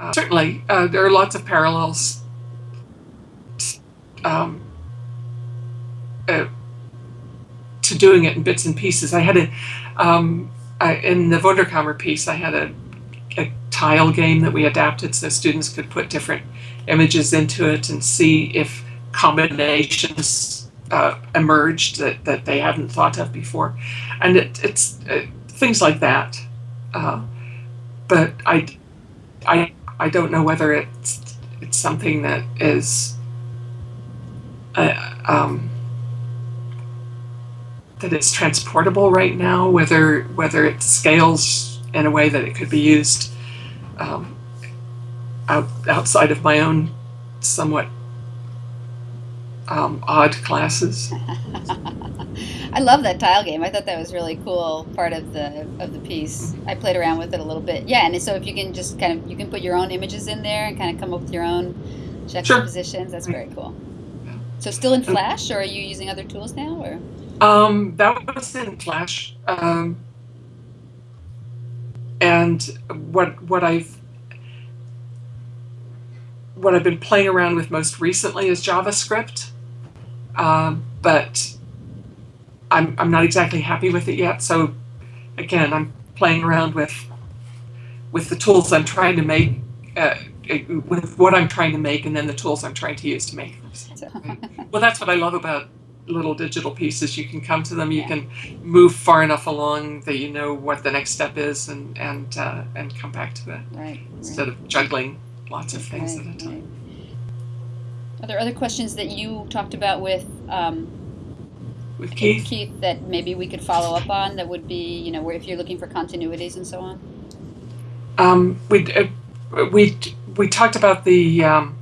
uh, certainly uh, there are lots of parallels um, uh, to doing it in bits and pieces. I had a um, I, in the Wunderkammer piece. I had a, a tile game that we adapted so students could put different images into it and see if combinations uh, emerged that, that they hadn't thought of before. And it, it's uh, things like that. Uh, but I, I, I don't know whether it's, it's something that is uh, um, that it's transportable right now, whether whether it scales in a way that it could be used um, out, outside of my own somewhat um, odd classes. I love that tile game. I thought that was really cool part of the of the piece. I played around with it a little bit. Yeah, and so if you can just kind of you can put your own images in there and kind of come up with your own juxtapositions, sure. that's very cool. So still in Flash, or are you using other tools now, or? Um, that was in Flash. Um, and what what I've what I've been playing around with most recently is JavaScript, um, but I'm I'm not exactly happy with it yet. So again, I'm playing around with with the tools I'm trying to make, uh, with what I'm trying to make, and then the tools I'm trying to use to make them. well, that's what I love about little digital pieces. You can come to them. You yeah. can move far enough along that you know what the next step is, and and uh, and come back to it right, instead right. of juggling lots of things right, at a time. Are there other questions that you talked about with? Um, with Keith? Keith, that maybe we could follow up on. That would be, you know, where if you're looking for continuities and so on. Um, we uh, we we talked about the um,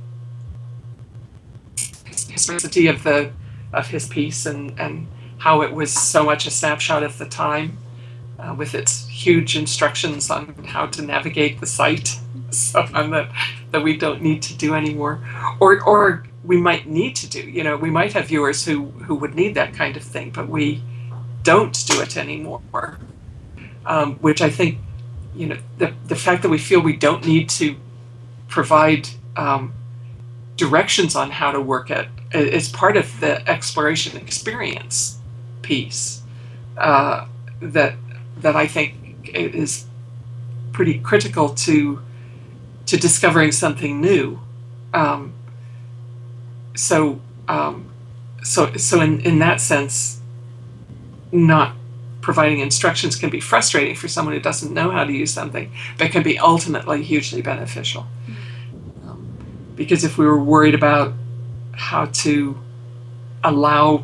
historicity of the of his piece and, and how it was so much a snapshot of the time uh, with its huge instructions on how to navigate the site, so on that, that we don't need to do anymore. Or, or we might need to do, you know, we might have viewers who, who would need that kind of thing, but we don't do it anymore. Um, which I think, you know, the, the fact that we feel we don't need to provide um, directions on how to work it is part of the exploration experience piece uh, that that I think is pretty critical to to discovering something new. Um, so um, so so in in that sense, not providing instructions can be frustrating for someone who doesn't know how to use something, but can be ultimately hugely beneficial. Um, because if we were worried about how to allow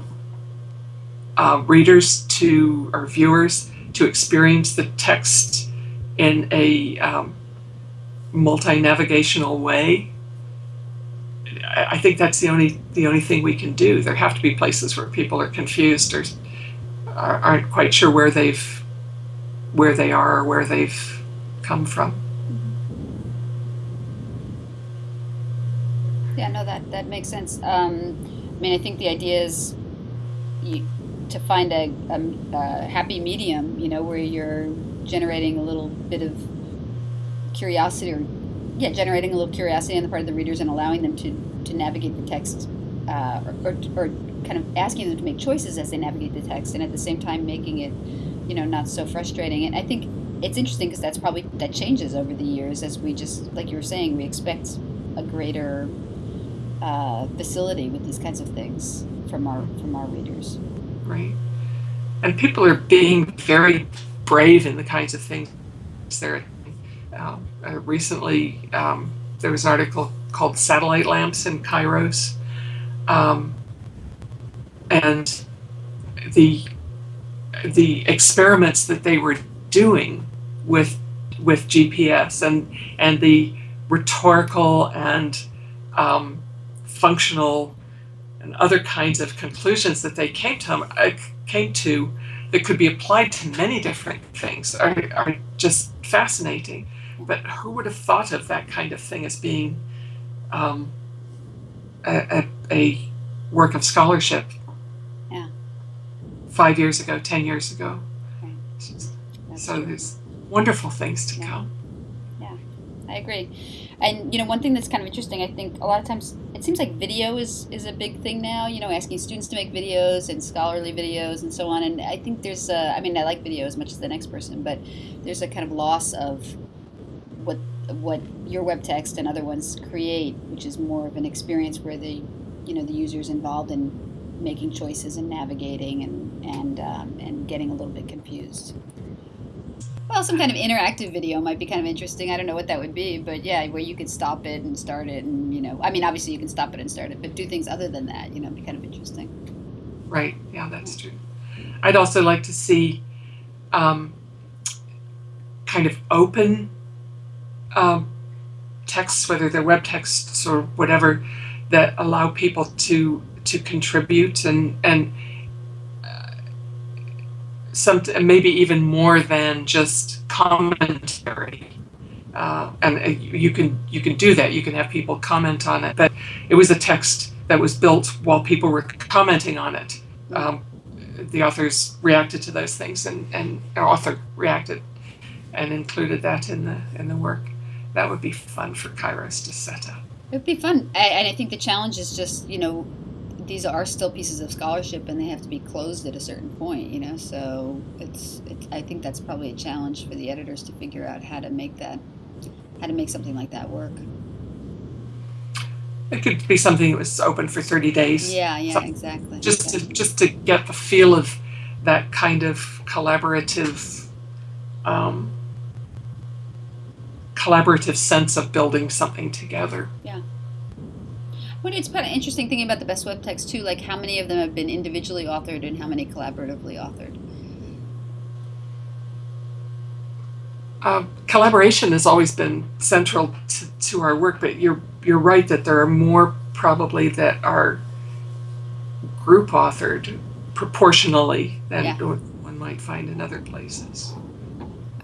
uh, readers to or viewers to experience the text in a um, multi-navigational way. I think that's the only the only thing we can do. There have to be places where people are confused or aren't quite sure where they've where they are or where they've come from. Yeah, no, that, that makes sense. Um, I mean, I think the idea is you, to find a, a, a, happy medium, you know, where you're generating a little bit of curiosity or, yeah, generating a little curiosity on the part of the readers and allowing them to, navigate the text uh, or, or, or kind of asking them to make choices as they navigate the text and at the same time making it, you know, not so frustrating. And I think it's interesting because that's probably, that changes over the years as we just, like you were saying, we expect a greater uh, facility with these kinds of things from our from our readers. Right, and people are being very brave in the kinds of things they're. Uh, uh, recently, um, there was an article called "Satellite Lamps in Kairos," um, and the the experiments that they were doing with with GPS and and the rhetorical and um, functional and other kinds of conclusions that they came to, uh, came to that could be applied to many different things are, are just fascinating. But who would have thought of that kind of thing as being um, a, a, work of scholarship yeah. five years ago, ten years ago? Just, so true. there's wonderful things to yeah. come. Yeah, I agree. And you know, one thing that's kind of interesting, I think a lot of times it seems like video is is a big thing now. You know, asking students to make videos and scholarly videos and so on. And I think there's, a, I mean, I like video as much as the next person, but there's a kind of loss of what your web text and other ones create, which is more of an experience where the you know the user is involved in making choices and navigating and and um, and getting a little bit confused. Well, some kind of interactive video might be kind of interesting. I don't know what that would be, but yeah, where you could stop it and start it, and you know, I mean, obviously you can stop it and start it, but do things other than that, you know, be kind of interesting. Right. Yeah, that's true. I'd also like to see um, kind of open um, texts, whether they're web texts or whatever, that allow people to to contribute and and some maybe even more than just commentary. Uh, and uh, you can you can do that. You can have people comment on it. But it was a text that was built while people were commenting on it. Um, the authors reacted to those things, and and author reacted and included that in the in the work. That would be fun for Kairos to set up. It would be fun, and I think the challenge is just you know these are still pieces of scholarship and they have to be closed at a certain point you know so it's, it's i think that's probably a challenge for the editors to figure out how to make that how to make something like that work. It could be something that was open for 30 days. Yeah yeah exactly. just to just to get the feel of that kind of collaborative um, collaborative sense of building something together yeah well, it's kind of interesting thinking about the best web text too, like how many of them have been individually authored and how many collaboratively authored. Uh, collaboration has always been central to, to our work, but you're you're right that there are more probably that are group authored proportionally than yeah. one might find in other places.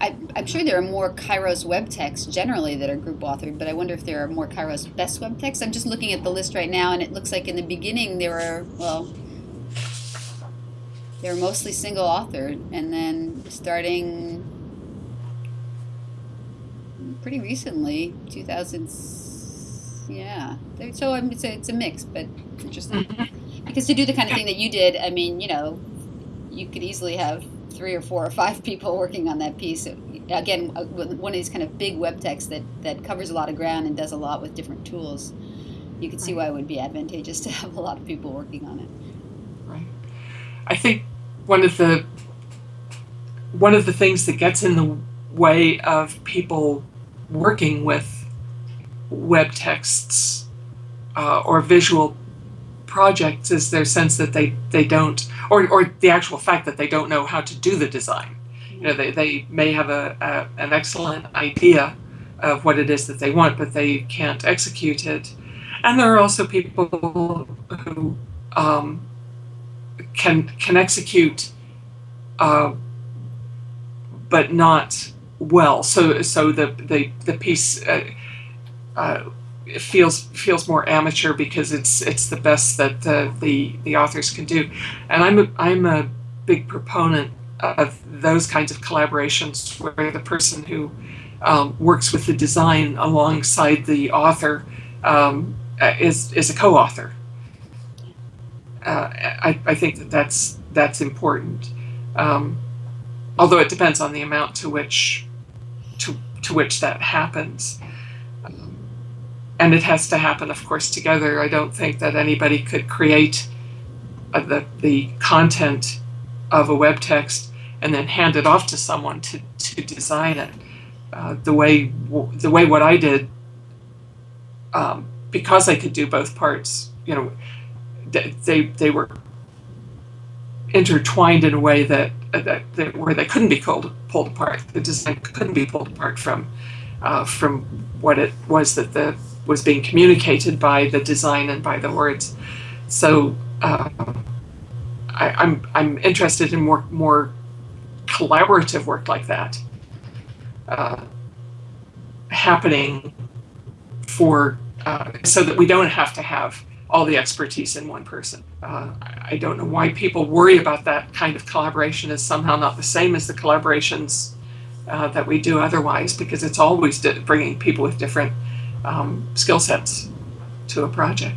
I, am sure there are more Kairos web texts generally that are group authored, but I wonder if there are more Kairos best web texts. I'm just looking at the list right now, and it looks like in the beginning there were, well, they were mostly single authored, and then starting pretty recently, 2000s, yeah. So it's a, it's a mix, but interesting. Mm-hmm. Because to do the kind of thing that you did, I mean, you know, you could easily have three or four or five people working on that piece. Again, uh, one of these kind of big web texts that, that covers a lot of ground and does a lot with different tools. You could see why it would be advantageous to have a lot of people working on it. Right. I think one of the one of the things that gets in the way of people working with web texts uh, or visual projects is their sense that they, they don't, or, or the actual fact that they don't know how to do the design. You know, they, they may have a, a an excellent idea of what it is that they want, but they can't execute it. And there are also people who um, can can execute, uh, but not well. So so the the the piece. Uh, uh, it feels feels more amateur because it's it's the best that uh, the the authors can do, and I'm a, I'm a big proponent of those kinds of collaborations where the person who um, works with the design alongside the author um, is is a co-author. Uh, I, I think that that's that's important, um, although it depends on the amount to which to to which that happens and it has to happen, of course, together. I don't think that anybody could create uh, the, the content of a web text and then hand it off to someone to, to design it. Uh, the way the way what I did, um, because I could do both parts, you know, they they were intertwined in a way that, that, that where they couldn't be pulled pulled apart. The design couldn't be pulled apart from uh, from what it was that the was being communicated by the design and by the words. So uh, I, am I'm, I'm interested in more more collaborative work like that uh, happening for uh, so that we don't have to have all the expertise in one person. Uh, I don't know why people worry about that kind of collaboration as somehow not the same as the collaborations uh, that we do otherwise, because it's always bringing people with different um, skill sets to a project.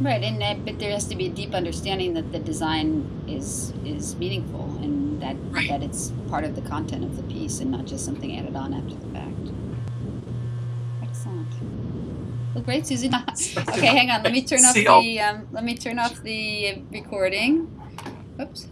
Right, and uh, but there has to be a deep understanding that the design is is meaningful and that Right. that it's part of the content of the piece and not just something added on after the fact. Excellent. Well, great, Susie. okay, hang on. Let me turn off the um, let me turn off the recording. Oops.